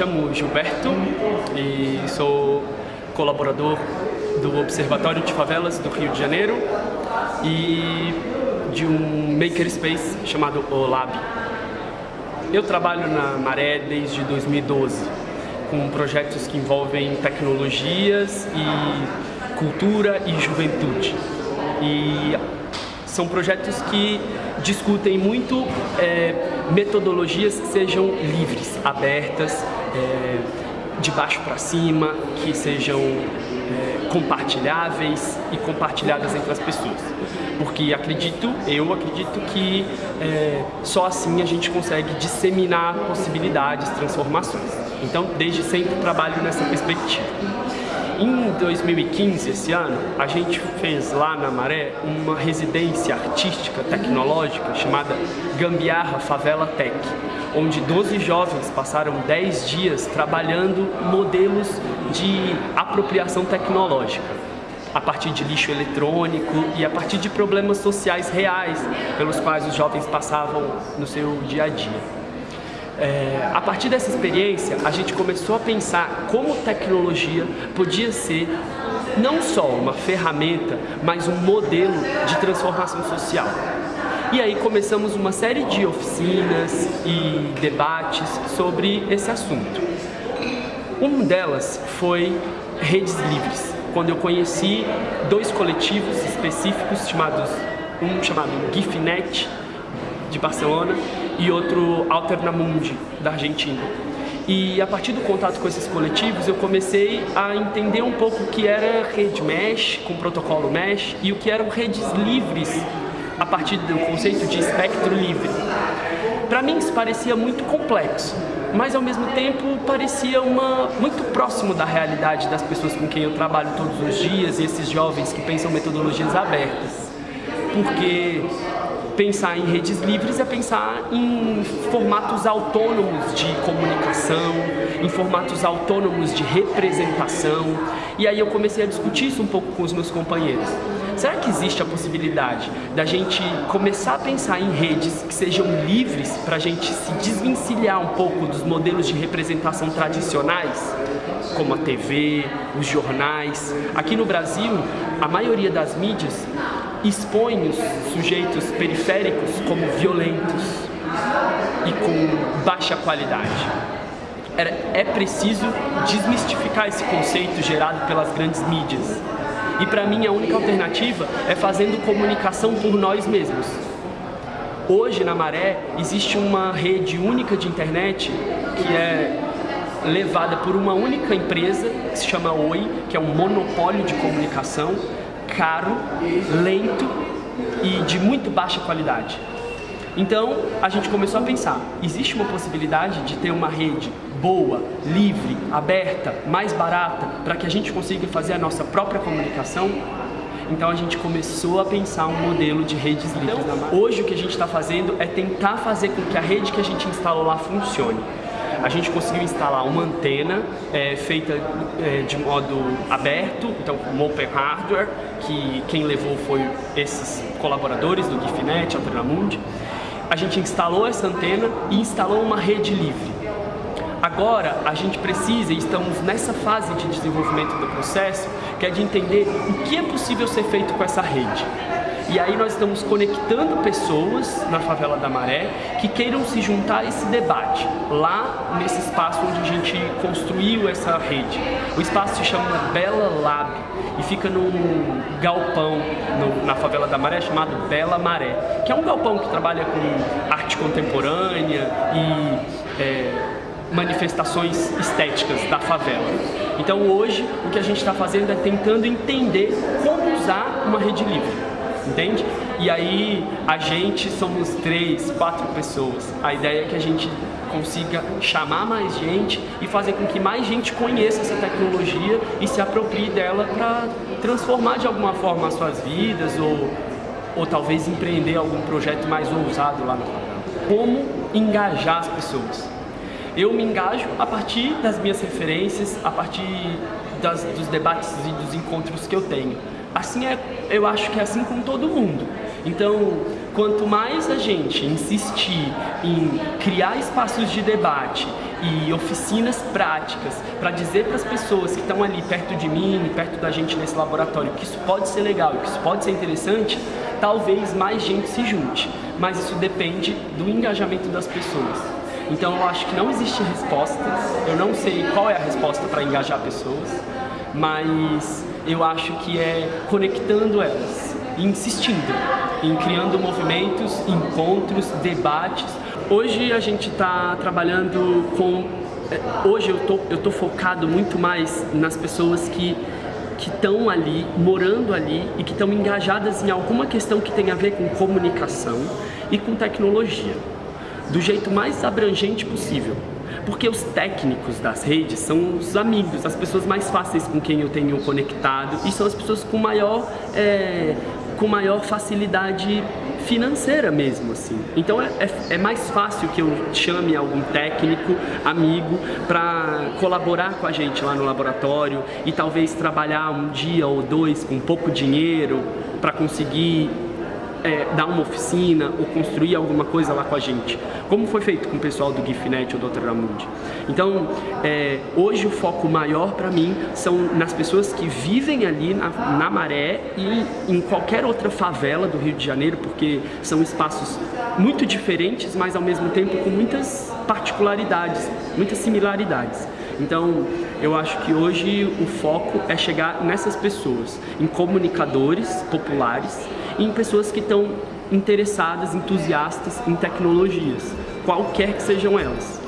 chamo Gilberto e sou colaborador do Observatório de Favelas do Rio de Janeiro e de um makerspace chamado OLAB. Eu trabalho na Maré desde 2012 com projetos que envolvem tecnologias e cultura e juventude. E são projetos que discutem muito é, metodologias que sejam livres, abertas, é, de baixo para cima, que sejam é, compartilháveis e compartilhadas entre as pessoas. Porque acredito, eu acredito que é, só assim a gente consegue disseminar possibilidades, transformações. Então, desde sempre trabalho nessa perspectiva. Em 2015, esse ano, a gente fez lá na Maré uma residência artística tecnológica chamada Gambiarra Favela Tech, onde 12 jovens passaram 10 dias trabalhando modelos de apropriação tecnológica a partir de lixo eletrônico e a partir de problemas sociais reais pelos quais os jovens passavam no seu dia a dia. É, a partir dessa experiência, a gente começou a pensar como tecnologia podia ser não só uma ferramenta, mas um modelo de transformação social. E aí começamos uma série de oficinas e debates sobre esse assunto. Uma delas foi redes livres, quando eu conheci dois coletivos específicos chamados um chamado GIFNet de Barcelona e outro Alternamundi, da Argentina. E a partir do contato com esses coletivos, eu comecei a entender um pouco o que era rede mesh, com protocolo mesh, e o que eram redes livres, a partir do conceito de espectro livre. Para mim isso parecia muito complexo, mas ao mesmo tempo parecia uma, muito próximo da realidade das pessoas com quem eu trabalho todos os dias e esses jovens que pensam metodologias abertas. Porque pensar em redes livres é pensar em formatos autônomos de comunicação, em formatos autônomos de representação. E aí eu comecei a discutir isso um pouco com os meus companheiros. Será que existe a possibilidade da gente começar a pensar em redes que sejam livres para a gente se desvencilhar um pouco dos modelos de representação tradicionais, como a TV, os jornais? Aqui no Brasil, a maioria das mídias expõe os sujeitos periféricos como violentos e com baixa qualidade. É preciso desmistificar esse conceito gerado pelas grandes mídias. E para mim a única alternativa é fazendo comunicação por nós mesmos. Hoje na Maré existe uma rede única de internet que é levada por uma única empresa que se chama Oi, que é um monopólio de comunicação caro, lento e de muito baixa qualidade. Então, a gente começou a pensar, existe uma possibilidade de ter uma rede boa, livre, aberta, mais barata, para que a gente consiga fazer a nossa própria comunicação? Então a gente começou a pensar um modelo de redes livres. Então, hoje o que a gente está fazendo é tentar fazer com que a rede que a gente instalou lá funcione a gente conseguiu instalar uma antena é, feita é, de modo aberto, então com open hardware, que quem levou foi esses colaboradores do GIFNet, Alternamundi. A gente instalou essa antena e instalou uma rede livre. Agora, a gente precisa, e estamos nessa fase de desenvolvimento do processo, que é de entender o que é possível ser feito com essa rede. E aí nós estamos conectando pessoas na Favela da Maré que queiram se juntar a esse debate, lá nesse espaço onde a gente construiu essa rede. O espaço se chama Bela Lab e fica num galpão no, na Favela da Maré chamado Bela Maré, que é um galpão que trabalha com arte contemporânea e é, manifestações estéticas da favela. Então hoje o que a gente está fazendo é tentando entender como usar uma rede livre entende? E aí a gente somos três, quatro pessoas. A ideia é que a gente consiga chamar mais gente e fazer com que mais gente conheça essa tecnologia e se aproprie dela para transformar de alguma forma as suas vidas ou, ou talvez empreender algum projeto mais ousado lá favela. Como engajar as pessoas? Eu me engajo a partir das minhas referências, a partir das, dos debates e dos encontros que eu tenho. Assim é, eu acho que é assim com todo mundo. Então, quanto mais a gente insistir em criar espaços de debate e oficinas práticas para dizer para as pessoas que estão ali perto de mim, perto da gente nesse laboratório, que isso pode ser legal, que isso pode ser interessante, talvez mais gente se junte. Mas isso depende do engajamento das pessoas. Então eu acho que não existe resposta, eu não sei qual é a resposta para engajar pessoas, mas eu acho que é conectando elas, insistindo, em criando movimentos, encontros, debates. Hoje a gente está trabalhando com... É, hoje eu tô, eu tô focado muito mais nas pessoas que que estão ali, morando ali e que estão engajadas em alguma questão que tem a ver com comunicação e com tecnologia, do jeito mais abrangente possível. Porque os técnicos das redes são os amigos, as pessoas mais fáceis com quem eu tenho conectado e são as pessoas com maior, é, com maior facilidade financeira mesmo, assim. Então é, é, é, mais fácil que eu chame algum técnico, amigo, para colaborar com a gente lá no laboratório e talvez trabalhar um dia ou dois com pouco dinheiro para conseguir é, dar uma oficina ou construir alguma coisa lá com a gente, como foi feito com o pessoal do GIFNet ou do. Ramundi. Então, é, hoje o foco maior para mim são nas pessoas que vivem ali na, na Maré e em qualquer outra favela do Rio de Janeiro, porque são espaços muito diferentes, mas ao mesmo tempo com muitas particularidades, muitas similaridades. Então, eu acho que hoje o foco é chegar nessas pessoas, em comunicadores populares, em pessoas que estão interessadas, entusiastas em tecnologias, qualquer que sejam elas.